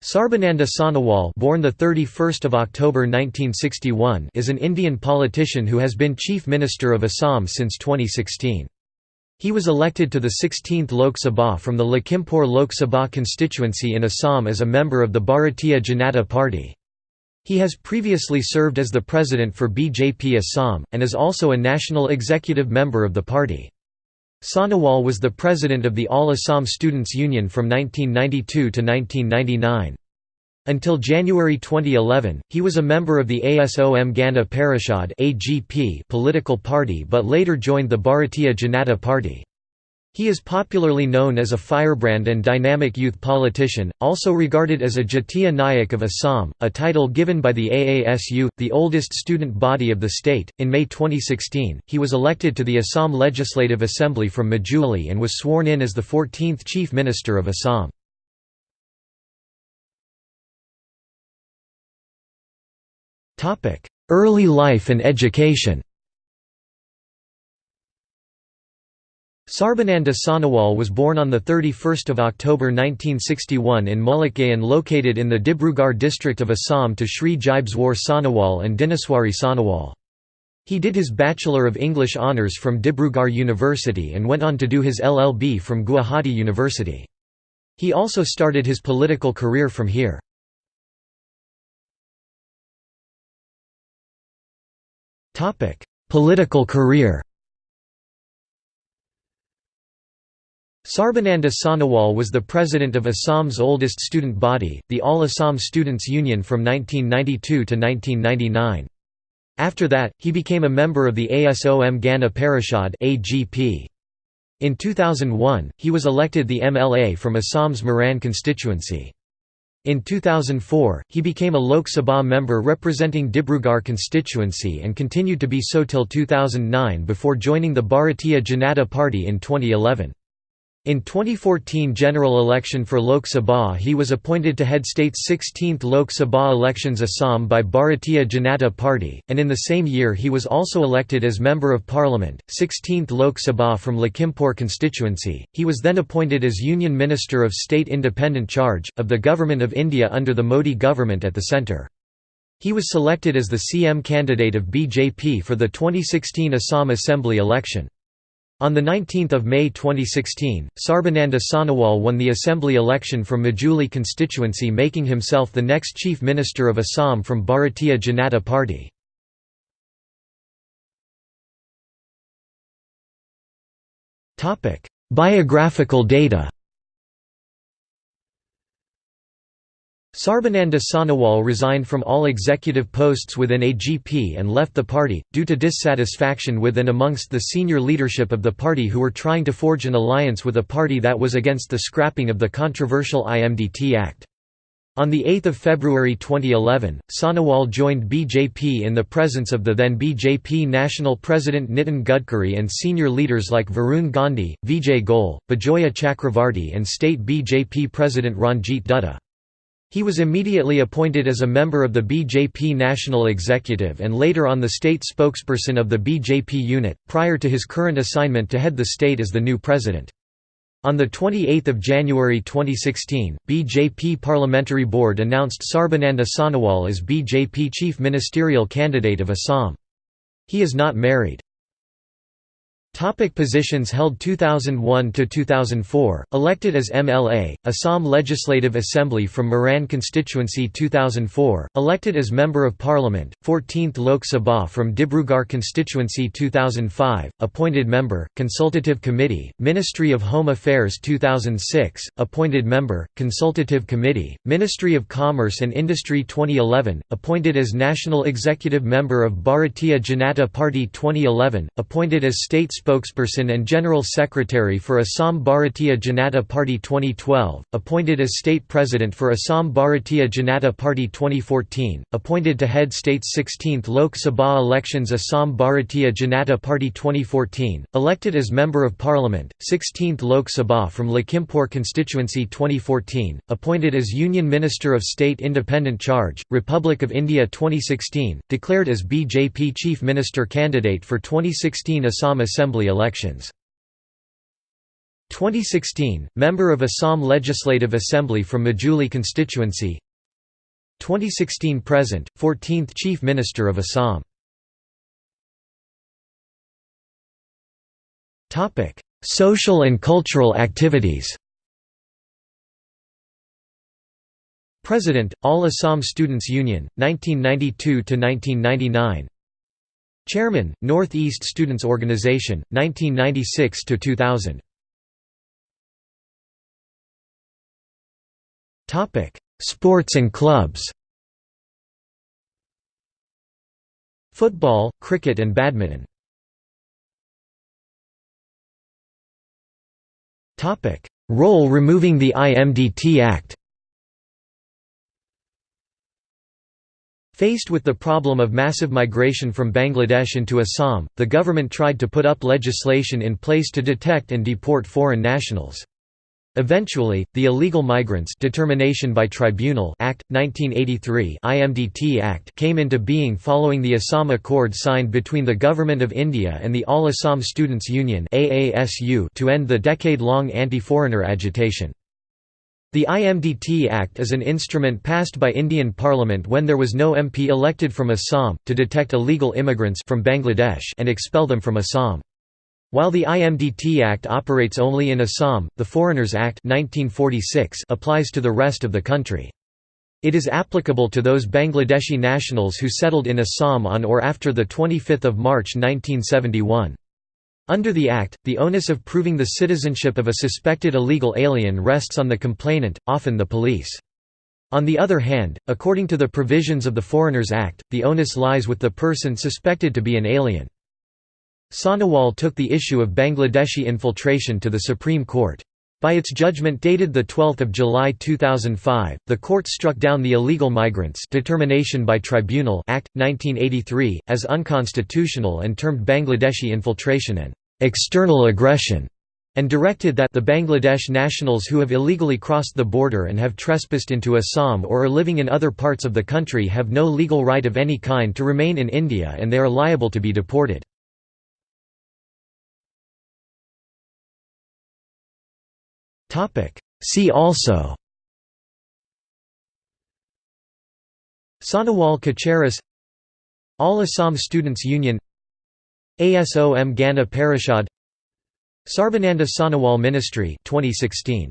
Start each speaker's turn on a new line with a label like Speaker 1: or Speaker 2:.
Speaker 1: Sarbananda Sonowal born the 31st of October 1961 is an Indian politician who has been Chief Minister of Assam since 2016. He was elected to the 16th Lok Sabha from the Lakhimpur Lok Sabha constituency in Assam as a member of the Bharatiya Janata Party. He has previously served as the president for BJP Assam, and is also a national executive member of the party. Sonowal was the president of the All Assam Students Union from 1992 to 1999. Until January 2011, he was a member of the ASOM Gana Parishad political party but later joined the Bharatiya Janata Party. He is popularly known as a firebrand and dynamic youth politician, also regarded as a Jatiya Nayak of Assam, a title given by the AASU, the oldest student body of the state. In May 2016, he was elected to the Assam Legislative Assembly from Majuli and was sworn in as the 14th Chief Minister of Assam. Early life and education Sarbananda Sonowal was born on 31 October 1961 in Mullikgaon located in the Dibrugarh district of Assam to Shri Jibeswar Sonowal and Dineswari Sonowal. He did his Bachelor of English Honours from Dibrugarh University and went on to do his LLB from Guwahati University. He also started his political career from here. Political career Sarbananda Sonowal was the president of Assam's oldest student body, the All Assam Students Union from 1992 to 1999. After that, he became a member of the ASOM Gana Parishad In 2001, he was elected the MLA from Assam's Moran constituency. In 2004, he became a Lok Sabha member representing Dibrugarh constituency and continued to be so till 2009 before joining the Bharatiya Janata Party in 2011. In 2014 general election for Lok Sabha he was appointed to head state's 16th Lok Sabha elections Assam by Bharatiya Janata Party, and in the same year he was also elected as Member of Parliament, 16th Lok Sabha from Lakhimpur constituency. He was then appointed as Union Minister of State Independent Charge, of the Government of India under the Modi government at the centre. He was selected as the CM candidate of BJP for the 2016 Assam Assembly election. On 19 May 2016, Sarbananda Sonowal won the assembly election from Majuli constituency making himself the next Chief Minister of Assam from Bharatiya Janata Party. Biographical data Sarbananda Sonowal resigned from all executive posts within AGP and left the party, due to dissatisfaction with and amongst the senior leadership of the party who were trying to forge an alliance with a party that was against the scrapping of the controversial IMDT Act. On 8 February 2011, Sonowal joined BJP in the presence of the then BJP National President Nitin Gadkari and senior leaders like Varun Gandhi, Vijay Goel, Bijoya Chakravarti and state BJP President Ranjit Dutta. He was immediately appointed as a member of the BJP National Executive and later on the state spokesperson of the BJP unit, prior to his current assignment to head the state as the new president. On 28 January 2016, BJP Parliamentary Board announced Sarbananda Sonowal as BJP chief ministerial candidate of Assam. He is not married. Topic positions held 2001 to 2004 elected as MLA Assam Legislative Assembly from Moran constituency 2004 elected as member of parliament 14th Lok Sabha from Dibrugarh constituency 2005 appointed member consultative committee Ministry of Home Affairs 2006 appointed member consultative committee Ministry of Commerce and Industry 2011 appointed as national executive member of Bharatiya Janata Party 2011 appointed as state spokesperson and General Secretary for Assam Bharatiya Janata Party 2012, appointed as State President for Assam Bharatiya Janata Party 2014, appointed to head state's 16th Lok Sabha elections Assam Bharatiya Janata Party 2014, elected as Member of Parliament, 16th Lok Sabha from Lakhimpur constituency 2014, appointed as Union Minister of State Independent Charge, Republic of India 2016, declared as BJP Chief Minister candidate for 2016 Assam Assembly elections. 2016 Member of Assam Legislative Assembly from Majuli constituency. 2016 present 14th Chief Minister of Assam. Topic Social and cultural activities. President All Assam Students Union 1992 to 1999 Chairman Northeast Students Organization 1996 to 2000 Topic: Sports and clubs. Football, cricket and badminton. Topic: Role removing the IMDT Act. Faced with the problem of massive migration from Bangladesh into Assam, the government tried to put up legislation in place to detect and deport foreign nationals. Eventually, the Illegal Migrants Determination by Tribunal Act 1983 IMDT Act came into being following the Assam Accord signed between the Government of India and the All Assam Students Union AASU to end the decade-long anti-foreigner agitation. The IMDT Act is an instrument passed by Indian Parliament when there was no MP elected from Assam, to detect illegal immigrants from Bangladesh and expel them from Assam. While the IMDT Act operates only in Assam, the Foreigners Act 1946 applies to the rest of the country. It is applicable to those Bangladeshi nationals who settled in Assam on or after 25 March 1971. Under the Act, the onus of proving the citizenship of a suspected illegal alien rests on the complainant, often the police. On the other hand, according to the provisions of the Foreigners Act, the onus lies with the person suspected to be an alien. Sonowal took the issue of Bangladeshi infiltration to the Supreme Court. By its judgment dated 12 July 2005, the court struck down the Illegal Migrants Determination by Tribunal Act, 1983, as unconstitutional and termed Bangladeshi infiltration an «external aggression» and directed that the Bangladesh nationals who have illegally crossed the border and have trespassed into Assam or are living in other parts of the country have no legal right of any kind to remain in India and they are liable to be deported. See also. Sonowal Kacharis All Assam Students Union. ASOM Gana Parishad. Sarbananda Sonowal Ministry 2016